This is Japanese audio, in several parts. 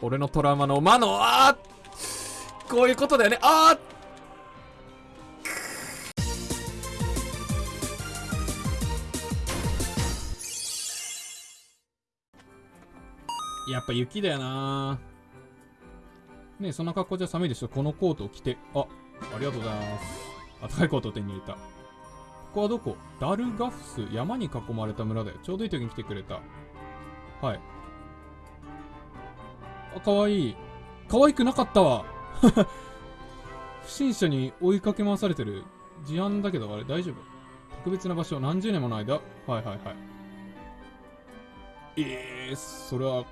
俺のトラウマの魔の、あーこういうことだよね。あーやっぱ雪だよなね、そんな格好じゃ寒いでしょ。このコートを着て。あ、ありがとうございます。あったかいコートを手に入れた。ここはどこ？ダルガフス。山に囲まれた村だよ。ちょうどいい時に来てくれた。はい。あ、かわいい。可愛くなかったわ。不審者に追いかけ回されてる。事案だけど、あれ大丈夫？特別な場所、何十年もの間？はいはいはい。えー、それは、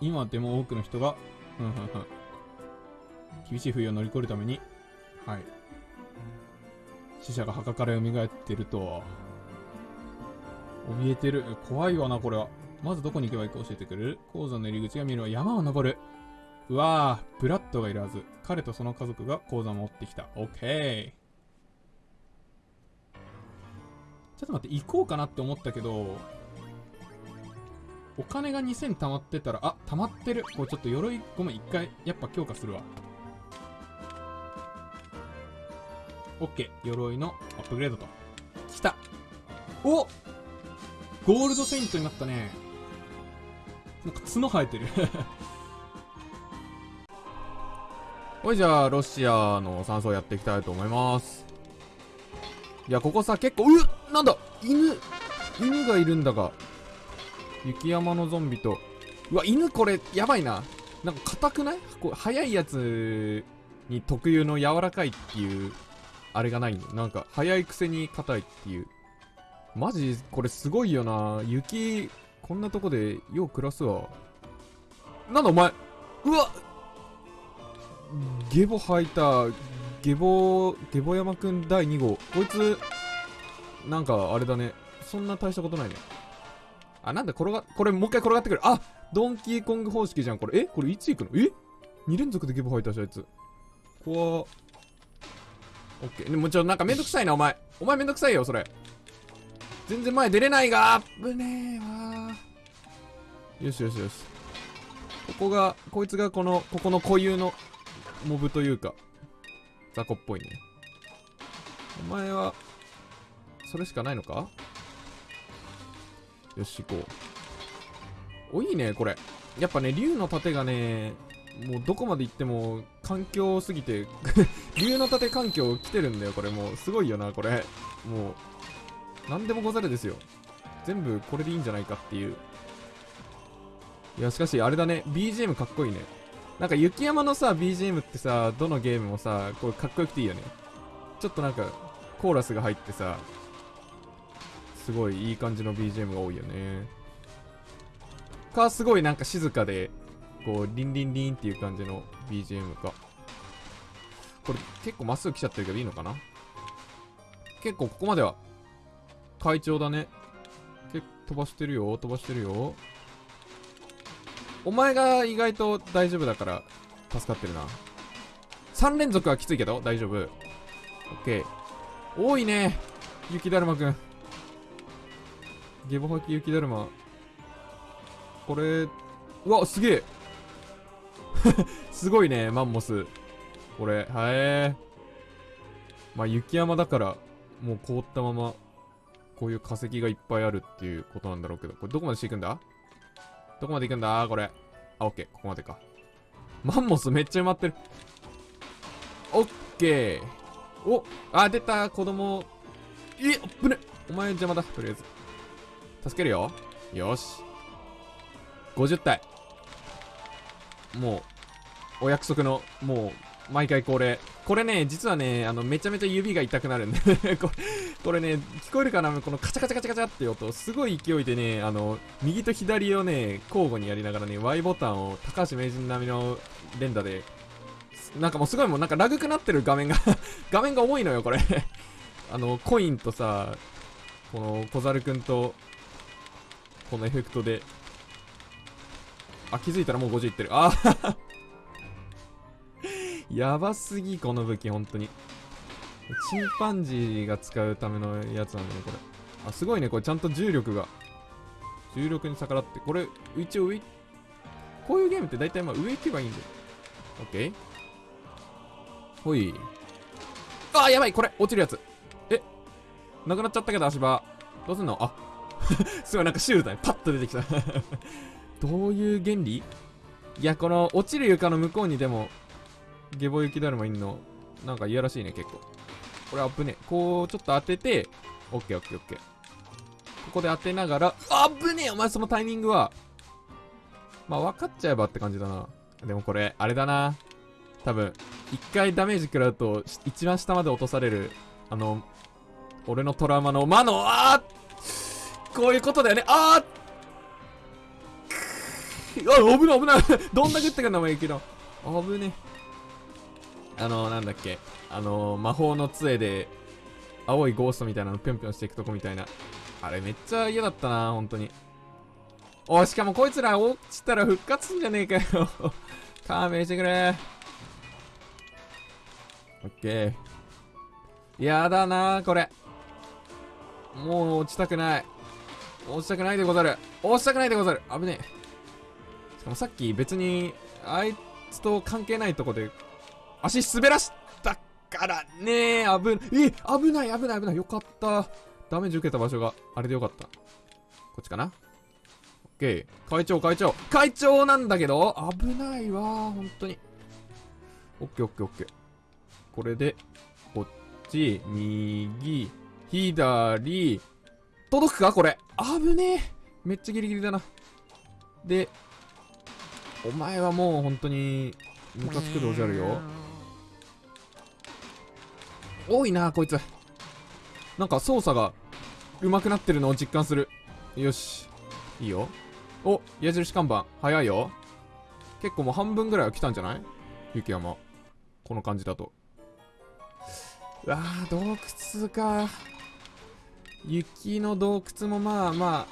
今でも多くの人が、ふんふんふん。厳しい冬を乗り越えるために、はい。死者が墓から蘇ってるとは、怯えてる。怖いわな、これは。まずどこに行けばいいか教えてくれる？鉱山の入り口が見えるは山を登る。うわぁ、ブラッドがいるはず。彼とその家族が鉱山を持ってきた。オッケー。ちょっと待って、行こうかなって思ったけど、お金が2000溜まってたら、あ、溜まってる。これちょっと鎧、ごめん、一回、やっぱ強化するわ。オッケー。鎧のアップグレードと。来た。おゴールドセイントになったね。なんか角生えてる ほいじゃあ、ロシアの山荘やっていきたいと思います。いや、ここさ、結構、うっなんだ犬犬がいるんだが。雪山のゾンビと。うわ、犬これ、やばいな。なんか硬くない？こう速いやつに特有の柔らかいっていう、あれがないの。なんか、速いくせに硬いっていう。マジ、これすごいよな。雪、こんなとこでよう暮らすわ。なんだお前うわゲボ吐いた。ゲボ、ゲボ山くん第2号。こいつ、なんかあれだね。そんな大したことないね。あ、なんだ転が、これもう一回転がってくる。あドンキーコング方式じゃん。これ、え？これいつ行くの？え ?2 連続でゲボ吐いたし、あいつ。こわオッケー。でもちょ、なんかめんどくさいな、お前。お前めんどくさいよ、それ。全然前出れないが、危ねえわよしよしよし。ここが、こいつがこの、ここの固有のモブというか、雑魚っぽいね。お前は、それしかないのか？よし、行こう。お、いいね、これ。やっぱね、竜の盾がね、もうどこまで行っても、環境すぎて、竜の盾環境来てるんだよ、これもう。すごいよな、これ。もう、なんでもござるですよ。全部これでいいんじゃないかっていう。いや、しかし、あれだね。BGM かっこいいね。なんか、雪山のさ、BGM ってさ、どのゲームもさ、こう、かっこよくていいよね。ちょっとなんか、コーラスが入ってさ、すごいいい感じの BGM が多いよね。か、すごいなんか静かで、こう、リンリンリンっていう感じの BGM か。これ、結構まっすぐ来ちゃってるけどいいのかな？結構ここまでは、快調だね。結構飛ばしてるよ、飛ばしてるよ。お前が意外と大丈夫だから、助かってるな。3連続はきついけど、大丈夫。オッケー。多いね。雪だるまくん。ゲボ吐き雪だるま。これ、うわ、すげえ すごいね、マンモス。これ、はえー。まあ、雪山だから、もう凍ったまま、こういう化石がいっぱいあるっていうことなんだろうけど、これどこまでしていくんだ？どこまで行くんだ？これ。あ、オッケー。ここまでか。マンモスめっちゃ埋まってる。オッケー。おあ、出た子供。えっぶねお前邪魔だ。とりあえず。助けるよ。よし。50体。もう、お約束の、もう、毎回これ。これね、実はね、あの、めちゃめちゃ指が痛くなるんで、これね、聞こえるかな？このカチャカチャカチャカチャって音、すごい勢いでね、あの、右と左をね、交互にやりながらね、Y ボタンを高橋名人並みの連打で、なんかもうすごいもうなんかラグくなってる画面が 画面が重いのよ、これ あの、コインとさ、この小猿くんと、このエフェクトで、あ、気づいたらもう50いってる。あーやばすぎ、この武器、本当に。チンパンジーが使うためのやつなんだね、これ。あ、すごいね、これちゃんと重力が。重力に逆らって、これ、一応上、こういうゲームって大体まあ上行けばいいんだよ。オッケーほい。あー、やばいこれ落ちるやつ。え？なくなっちゃったけど足場。どうすんの？あ すごいなんかシュールだね。パッと出てきた どういう原理？いや、この落ちる床の向こうにでも、ゲボ雪だるまいんの、なんかいやらしいね、結構。これ危ねえこう、ちょっと当てて、オッケーオッケーオッケー。ここで当てながら、あぶねえお前そのタイミングは。まあ分かっちゃえばって感じだな。でもこれ、あれだな。多分、一回ダメージ食らうと、一番下まで落とされる、あの、俺のトラウマの魔の、あーこういうことだよね。あーあ、危ない危ないどんだけってかんだもんいいけど。危ねあの、なんだっけ。あの、魔法の杖で、青いゴーストみたいなのぴょんぴょんしていくとこみたいな。あれめっちゃ嫌だったな、本当に。おしかもこいつら落ちたら復活すんじゃねえかよ 勘弁してくれ。オッケー。やだなこれ。もう落ちたくない。落ちたくないでござる。落ちたくないでござる。危ねえ。しかもさっき別に、あいつと関係ないとこで、足滑らしたからね危え、危ない危ない危ない。よかった。ダメージ受けた場所があれでよかった。こっちかな？オッケー。会長、会長。会長なんだけど危ないわ本当に。オッケーオッケーオッケー。これで、こっち、右、左、届くかこれ。危ねえ。めっちゃギリギリだな。で、お前はもう本当に、ムカつくでおじゃるよ。多いな、こいつ。なんか操作が上手くなってるのを実感する。よし。いいよ。お、矢印看板。早いよ。結構もう半分ぐらいは来たんじゃない？雪山。この感じだと。うわぁ、洞窟か。雪の洞窟もまあま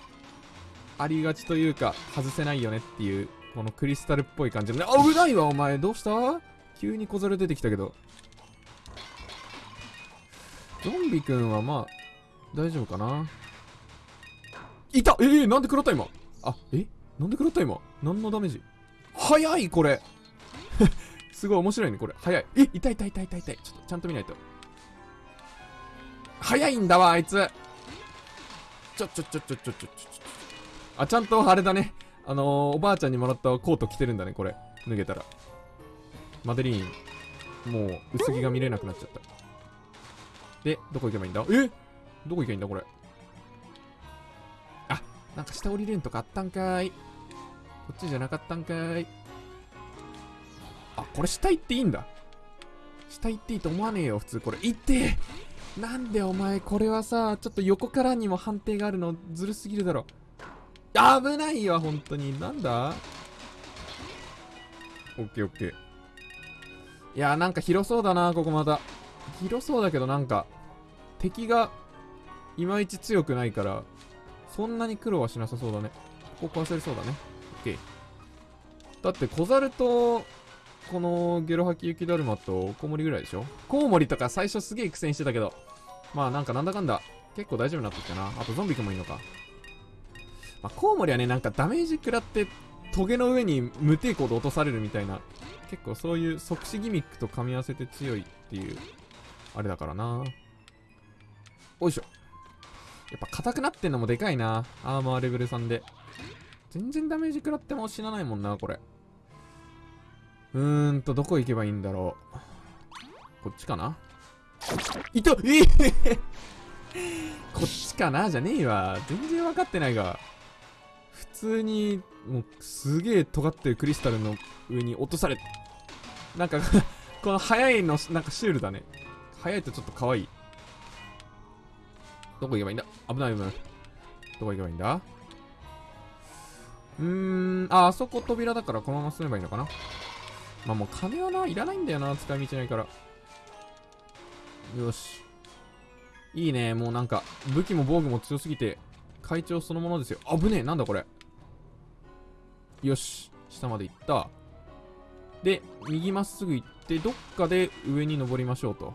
あ、ありがちというか、外せないよねっていう、このクリスタルっぽい感じのね。あ、危ないわ、お前。どうした？急に小猿出てきたけど。ゾンビくんはまあ、大丈夫かないたえー、なんで食らった今？あ、え？なんで食らった今？何のダメージ？早いこれ すごい面白いね、これ。早い。え、痛い痛い痛い痛い痛い。ちょっと、ちゃんと見ないと。早いんだわ、あいつ。ちょ、ちょ、ちょ、ちょ、ちょ、ちょ、ちょ、あ、ちゃんとあれだね。あのー、おばあちゃんにもらったコート着てるんだね、これ。脱げたら。マデリーン、もう、薄着が見れなくなっちゃった。で、どこ行けばいいんだ？え？どこ行けばいいんだこれ？あ、なんか下降りれんとかあったんかい。こっちじゃなかったんかい。あ、これ下行っていいんだ。下行っていいと思わねえよ、普通これ。行ってなんでお前、これはさ、ちょっと横からにも判定があるのずるすぎるだろ。危ないわ、本当に。なんだ？オッケーオッケー。いやなんか広そうだな、ここまた。広そうだけどなんか、敵が、いまいち強くないから、そんなに苦労はしなさそうだね。ここ壊せれそうだね。オッケー。だって小猿と、このゲロ吐き雪だるまとコウモリぐらいでしょ？コウモリとか最初すげえ苦戦してたけど、まあなんかなんだかんだ、結構大丈夫になってきたな。あとゾンビくんもいいのか。まあ、コウモリはね、なんかダメージ食らって、トゲの上に無抵抗で落とされるみたいな、結構そういう即死ギミックと噛み合わせて強いっていうあれだからな。おいしょ。やっぱ硬くなってんのもでかいな。アーマーレベル3で。全然ダメージ食らっても死なないもんなこれ。うーんとどこ行けばいいんだろう。こっちかな。いた！えー、こっちかな？じゃねえわ。全然分かってないが。普通にもうすげえ尖ってるクリスタルの上に落とされなんかこの速いのなんかシュールだね。速いとちょっと可愛い。どこ行けばいいんだ？危ない危ない。どこ行けばいいんだ？うーん、あ、あそこ扉だからこのまま進めばいいのかな？まあもう金はな、いらないんだよな、使い道ないから。よし。いいね、もうなんか、武器も防具も強すぎて、会長そのものですよ。危ねえ、なんだこれ。よし、下まで行った。で、右まっすぐ行って、どっかで上に登りましょうと。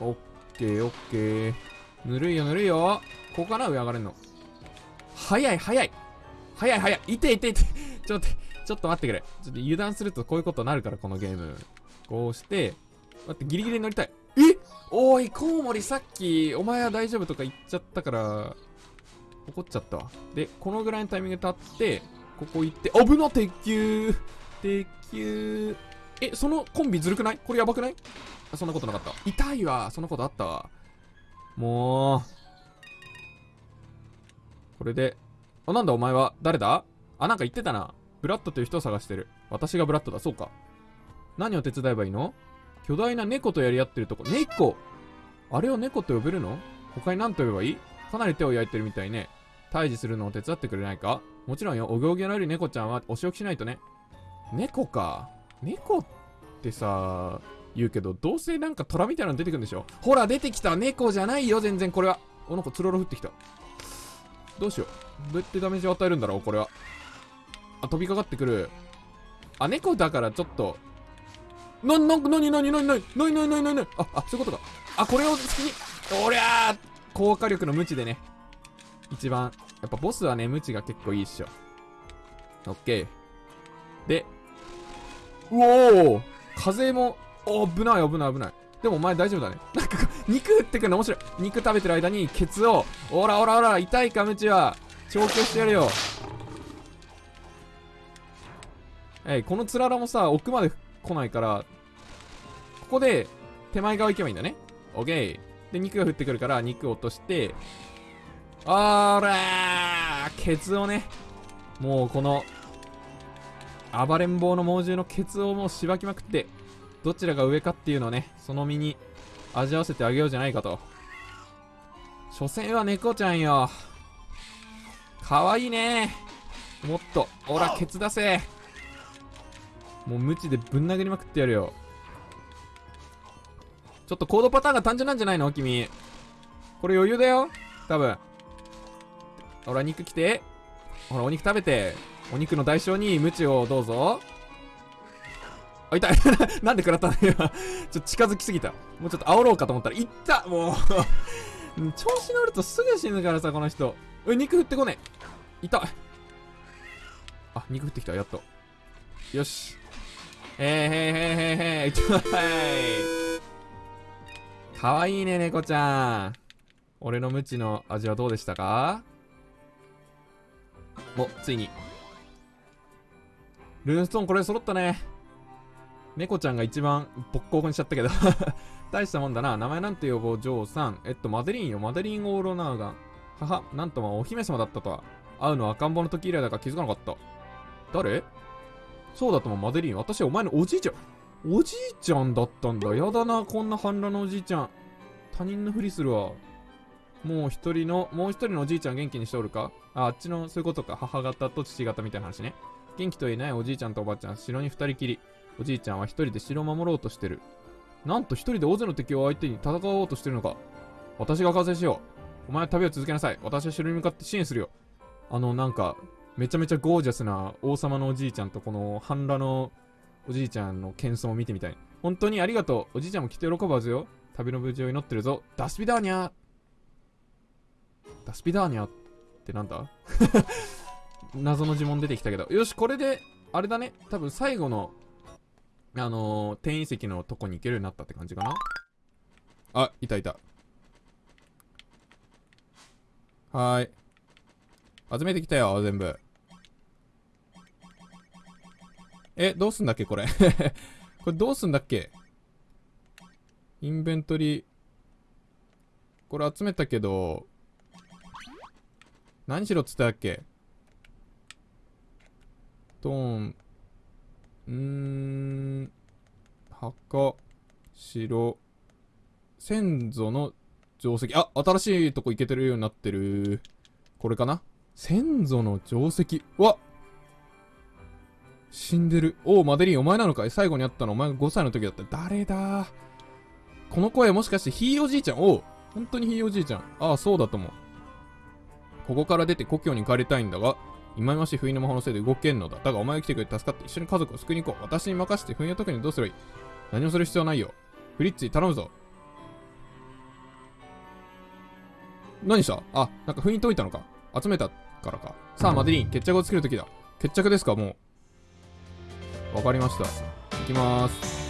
オッケーオッケー。ぬるいよぬるいよ。ここかな上上がれんの。早い早い。早い早い。いていていて。ちょっと、ちょっと待ってくれ。ちょっと油断するとこういうことになるから、このゲーム。こうして、待って、ギリギリ乗りたい。え？おい、コウモリさっき、お前は大丈夫とか言っちゃったから、怒っちゃったわ。で、このぐらいのタイミングで立って、ここ行って、危な、鉄球鉄球え、そのコンビずるくない？これやばくない？そんなことなかった。痛いわ。そんなことあったわ。もう。これで。あ、なんだお前は？誰だ？あ、なんか言ってたな。ブラッドという人を探してる。私がブラッドだ。そうか。何を手伝えばいいの？巨大な猫とやり合ってるとこ。猫？あれを猫と呼べるの？他に何と呼べばいい？かなり手を焼いてるみたいね。退治するのを手伝ってくれないか？もちろんよ。お行儀の悪い猫ちゃんはお仕置きしないとね。猫か。猫ってさ、言うけど、どうせなんか虎みたいなの出てくるんでしょ？ほら、出てきた猫じゃないよ、全然これは。お、なんかつろろ降ってきた。どうしよう。どうやってダメージを与えるんだろう、これは。あ、飛びかかってくる。あ、猫だからちょっと。な、な、なになになになになになになになにあ、あ、そういうことか。あ、これを好きに。おりゃー高火力の無知でね。一番。やっぱボスはね、無知が結構いいっしょ。オッケー。で、うおー風も、危ない危ない危ない。でもお前大丈夫だね。なんか、肉食ってくるの面白い。肉食べてる間にケツを、おらおらおら、痛いかムチは、調教してやるよ。えい、このつららもさ、奥まで来ないから、ここで、手前側行けばいいんだね。オッケー。で、肉が降ってくるから、肉を落として、あーらーケツをね、もうこの、暴れん坊の猛獣のケツをもうしばきまくって、どちらが上かっていうのをね、その身に味わわせてあげようじゃないかと。所詮は猫ちゃんよ。かわいいねもっと、ほら、ケツ出せもう無知でぶん殴りまくってやるよ。ちょっとコードパターンが単純なんじゃないの？君。これ余裕だよ多分。ほら、肉来て。ほら、お肉食べて。お肉の代償にムチをどうぞ。あ、痛い なんで食らったの？今。ちょっと近づきすぎた。もうちょっと煽ろうかと思ったら、いったもう 調子乗るとすぐ死ぬからさ、この人。え、肉振ってこねえ。痛い。あ、肉振ってきた、やっと。よし。へーへーへーへーへー。痛い。かわいいね、猫ちゃん。俺のムチの味はどうでしたか？お、ついに。ルーンストーンこれ揃ったね。猫ちゃんが一番ボッコボコにしちゃったけど 大したもんだな。名前なんて呼ぼう、ジョーさん。えっと、マデリンよ。マデリン・オーロナーガン。はは、なんともお姫様だったとは。会うのは赤ん坊の時以来だから気づかなかった。誰？そうだとも、マデリン。私はお前のおじいちゃん。おじいちゃんだったんだ。やだな、こんな半裸のおじいちゃん。他人のふりするわ。もう一人の、もう一人のおじいちゃん元気にしておるか？あ、あっちの、そういうことか。母方と父方みたいな話ね。元気といないおじいちゃんとおばあちゃん、城に二人きり。おじいちゃんは一人で城を守ろうとしてる。なんと一人で大勢の敵を相手に戦おうとしてるのか。私が完成しよう。お前は旅を続けなさい。私は城に向かって支援するよ。あの、なんか、めちゃめちゃゴージャスな王様のおじいちゃんとこの半裸のおじいちゃんの謙遜を見てみたい。本当にありがとう。おじいちゃんもきっと喜ぶはずよ。旅の無事を祈ってるぞ。ダスピダーニャーダスピダーニャーってなんだ？謎の呪文出てきたけど。よし、これで、あれだね。多分最後のあのー、転移石のとこに行けるようになったって感じかなあ、いたいた。はーい。集めてきたよ、全部。え、どうすんだっけ、これ。これどうすんだっけインベントリー。これ集めたけど、何しろっつったっけトーン、うーん、墓、城、先祖の定石。あ、新しいとこ行けてるようになってる。これかな？先祖の定石。わ死んでる。おう、マデリン、お前なのかい？最後に会ったのお前が5歳の時だった。誰だ？この声もしかしてひいおじいちゃん？おう本当にひいおじいちゃん。ああ、そうだと思う。ここから出て故郷に帰りたいんだが、今まし冬の魔法のせいで動けんのだ。だがお前が来てくれて助かって一緒に家族を救いに行こう。私に任せて冬の時にどうすればいい？何もする必要ないよ。フリッツィ、頼むぞ。何した？あ、なんか封印解いたのか。集めた。からかさあマデリン決着をつけるときだ決着ですかもうわかりましたいきまーす